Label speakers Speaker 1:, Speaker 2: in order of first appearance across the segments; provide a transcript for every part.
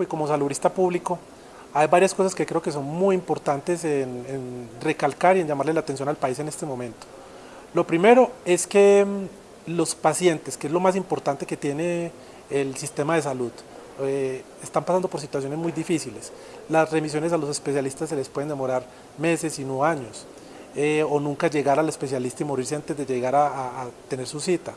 Speaker 1: público y como salubrista público, hay varias cosas que creo que son muy importantes en, recalcar y en llamarle la atención al país en este momento. Lo primero es que mm, los pacientes, que es lo más importante que tiene el sistema de salud, eh, están pasando por situaciones muy difíciles. Las remisiones a los especialistas se les pueden demorar meses y no años, eh, o nunca llegar al especialista y morirse antes de llegar a tener su cita.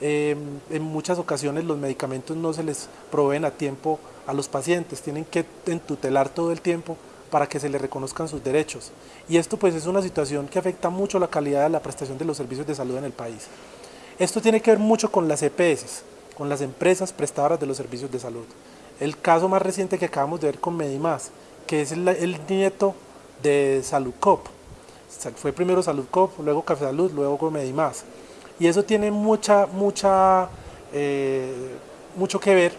Speaker 1: Em, en muchas ocasiones los medicamentos no se les proveen a tiempo a los pacientes, tienen que entutelar todo el tiempo para que se les reconozcan sus derechos. Y esto pues es una situación que afecta mucho la calidad de la prestación de los servicios de salud en el país. Esto tiene que ver mucho con las EPS, con las empresas prestadoras de los servicios de salud. El caso más reciente que acabamos de ver con Medimás, que es el, nieto de Saludcop. Fue primero Saludcop, luego Café Salud, luego Medimás. Y eso tiene mucha, mucha, eh, mucho que ver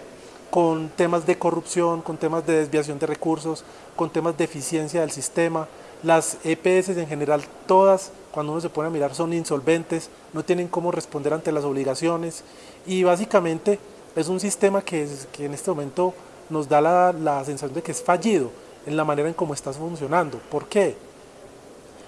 Speaker 1: con temas de corrupción, con temas de desviación de recursos, con temas de eficiencia del sistema. Las EPS en general, todas, cuando uno se pone a mirar, son insolventes, no tienen cómo responder ante las obligaciones y básicamente es un sistema que, que en este momento nos da la, la sensación de que es fallido en la manera en cómo está funcionando. ¿Por qué?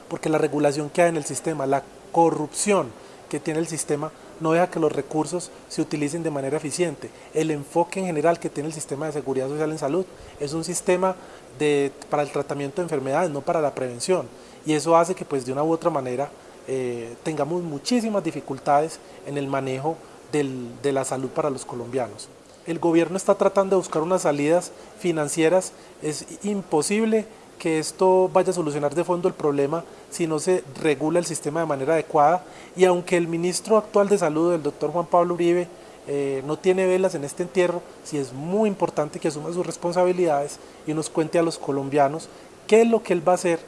Speaker 1: Porque la regulación que hay en el sistema, la corrupción, que tiene el sistema no deja que los recursos se utilicen de manera eficiente. El enfoque en general que tiene el sistema de seguridad social en salud es un sistema de, para el tratamiento de enfermedades, no para la prevención. Y eso hace que pues de una u otra manera eh, tengamos muchísimas dificultades en el manejo de la salud para los colombianos. El gobierno está tratando de buscar unas salidas financieras, es imposible que esto vaya a solucionar de fondo el problema si no se regula el sistema de manera adecuada y aunque el ministro actual de salud, el doctor Juan Pablo Uribe, eh, no tiene velas en este entierro, sí es muy importante que asuma sus responsabilidades y nos cuente a los colombianos qué es lo que él va a hacer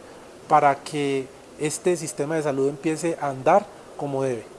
Speaker 1: para que este sistema de salud empiece a andar como debe.